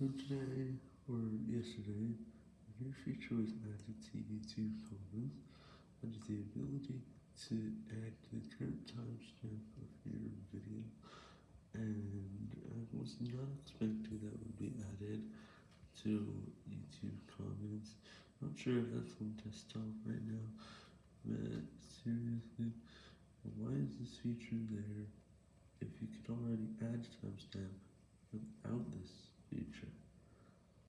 So today, or yesterday, a new feature was added to YouTube comments, and the ability to add the current timestamp of your video, and I was not expecting that would be added to YouTube comments. Not sure if that's on desktop right now, but seriously, why is this feature there if you could already add timestamp?